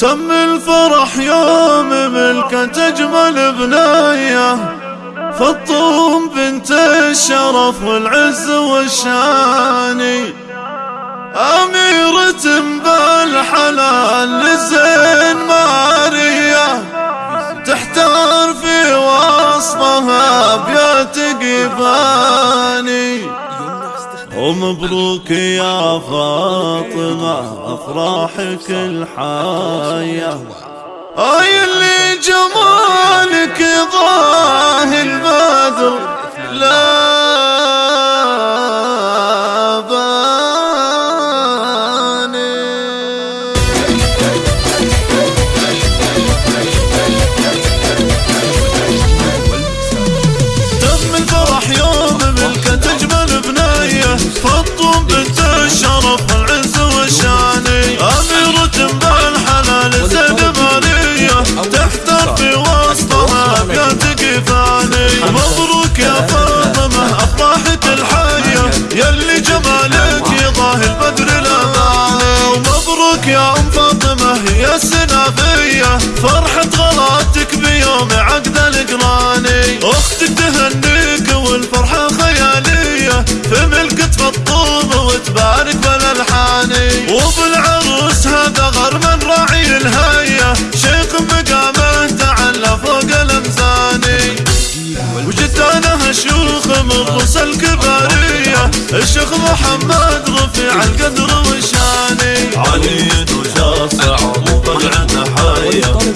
تم الفرح يوم ملكت أجمل بناية فطوم بنت الشرف والعز والشاني أميرة بالحلال لزين مارية تحتار في وصفها بيات قباني ومبروك يا فاطمة أفراحك الحاية أي اللي جمالك ضاهي البدر وبالعروس هذا غرم راعي الهية شيخ مقامه تعلى فوق الامزاني وجدانه شيوخ من رؤوس الكبارية. الشيخ محمد رفيع القدر والشاني علي جدة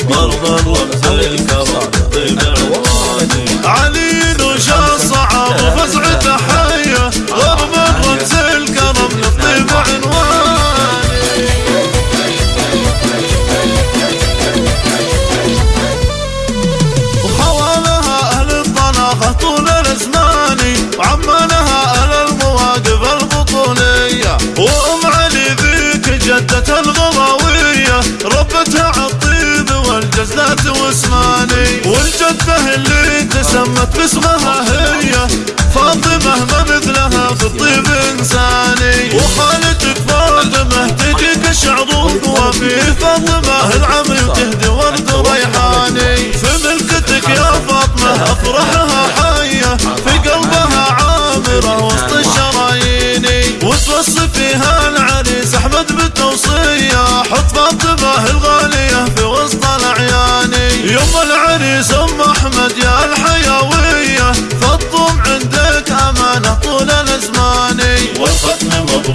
تسمت باسمها هي. فاطمة ما مثلها في الطيب إنساني. وخالتك فاطمة تجيك شعروف وفي فاطمة العمي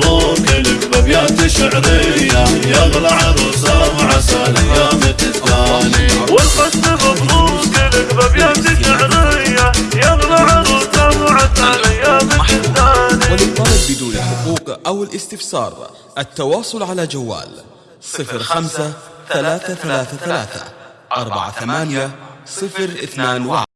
مبروك لك بأبيات شعرية يا أغلى عروسة وعسى والختم مبروك لك بأبيات شعرية يا أغلى عروسة وعسى الأيام تزداني وللطلب بدون حقوق أو الاستفسار. التواصل على جوال صفر خمسة ثلاثة ثلاثة ثلاثة أربعة ثمانية صفر اثنان واحد.